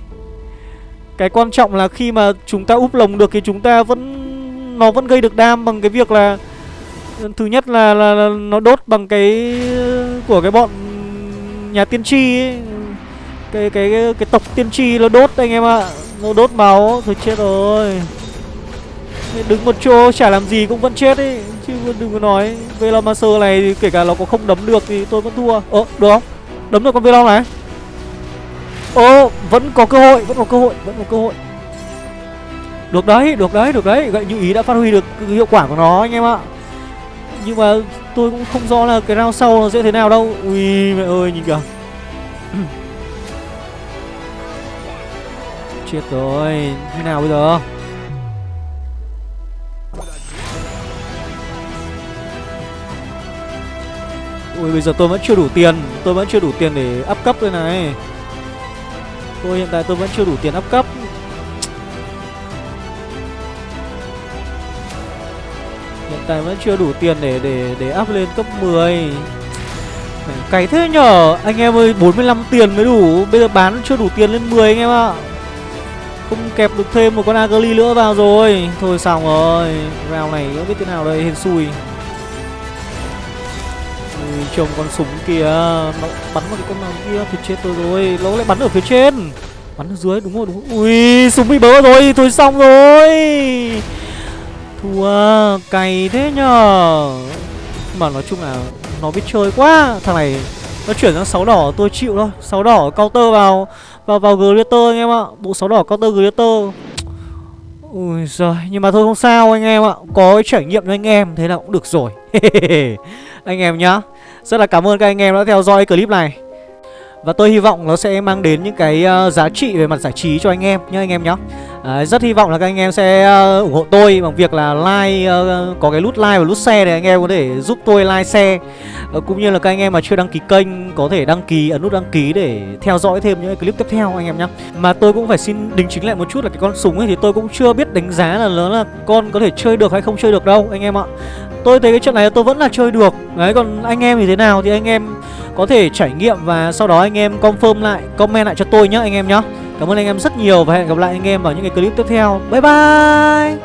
Cái quan trọng là khi mà chúng ta úp lồng được thì chúng ta vẫn nó vẫn gây được đam bằng cái việc là Thứ nhất là, là, là nó đốt bằng cái Của cái bọn nhà tiên tri ấy. Cái, cái cái cái tộc tiên tri nó đốt anh em ạ. À. Nó đốt máu. Thôi chết rồi. Đứng một chỗ chả làm gì cũng vẫn chết ấy. Chứ đừng có nói. Velomancer này thì kể cả nó có không đấm được thì tôi vẫn thua. Ơ được không? Đấm được con Velom này. Ơ vẫn có cơ hội Vẫn có cơ hội Vẫn có cơ hội. Được đấy Được đấy Được đấy. Gậy như ý đã phát huy được hiệu quả của nó, anh em ạ. Nhưng mà tôi cũng không rõ là cái round sau nó sẽ thế nào đâu. Ui, mẹ ơi, nhìn kìa. *clears throat* Chết rồi, thế nào bây giờ? Ui, bây giờ tôi vẫn chưa đủ tiền. Tôi vẫn chưa đủ tiền để up cấp đây này. Tôi hiện tại tôi vẫn chưa đủ tiền up cấp. Tại vẫn chưa đủ tiền để để để up lên cấp 10 Cày thế nhở? Anh em ơi 45 tiền mới đủ. Bây giờ bán chưa đủ tiền lên 10 anh em ạ. Không kẹp được thêm một con Agali nữa vào rồi. Thôi xong rồi. Round này không biết thế nào đây hên xui. Ui, trông con súng kìa. Nó bắn vào cái con nào kia Thì chết tôi rồi. Nó lại bắn ở phía trên. Bắn ở dưới đúng rồi đúng rồi. Ui súng bị bớ rồi. Thôi xong rồi. Thua Cày thế nhở Mà nói chung là Nó biết chơi quá. Thằng này Nó chuyển sang 6 đỏ, tôi chịu thôi. 6 đỏ counter vào Vào vào Glitter anh em ạ. Bộ 6 đỏ counter Glitter Ui giời, Nhưng mà thôi không sao anh em ạ. Có cái trải nghiệm cho anh em, Thế là cũng được rồi. *laughs* Anh em nhá. Rất là cảm ơn các anh em đã theo dõi clip này và tôi hy vọng nó sẽ mang đến những cái uh, giá trị về mặt giải trí cho anh em nhá anh em nhá. À, Rất hy vọng là các anh em sẽ uh, ủng hộ tôi bằng việc là like uh, Có cái nút like và nút share để anh em có thể giúp tôi like share. Uh, Cũng như là các anh em mà chưa đăng ký kênh có thể đăng ký ấn nút đăng ký để theo dõi thêm những clip tiếp theo anh em nhá. Mà tôi cũng phải xin đính chính lại một chút là cái con súng ấy thì tôi cũng chưa biết đánh giá là nó là con có thể chơi được hay không chơi được đâu anh em ạ. Tôi thấy cái trận này tôi vẫn là chơi được Đấy còn anh em thì thế nào thì anh em có thể trải nghiệm và sau đó anh em confirm lại, comment lại cho tôi nhé anh em nhé. Cảm ơn anh em rất nhiều và hẹn gặp lại anh em vào những cái clip tiếp theo. Bye bye.